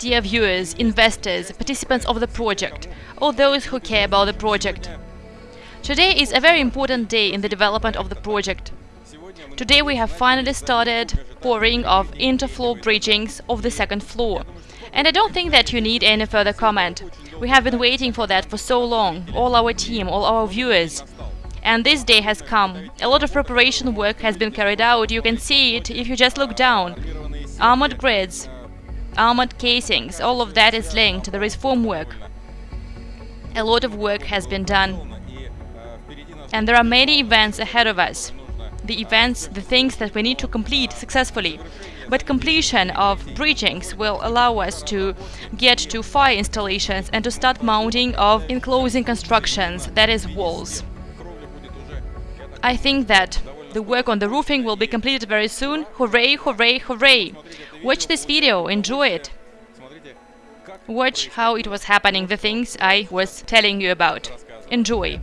dear viewers, investors, participants of the project, all those who care about the project. Today is a very important day in the development of the project. Today we have finally started pouring of interfloor bridgings of the second floor. And I don't think that you need any further comment. We have been waiting for that for so long, all our team, all our viewers. And this day has come. A lot of preparation work has been carried out, you can see it if you just look down. Armored grids, armored casings, all of that is linked, there is formwork. A lot of work has been done. And there are many events ahead of us. The events, the things that we need to complete successfully. But completion of bridgings will allow us to get to fire installations and to start mounting of enclosing constructions, that is walls. I think that the work on the roofing will be completed very soon. Hooray, hooray, hooray! Watch this video, enjoy it. Watch how it was happening, the things I was telling you about. Enjoy.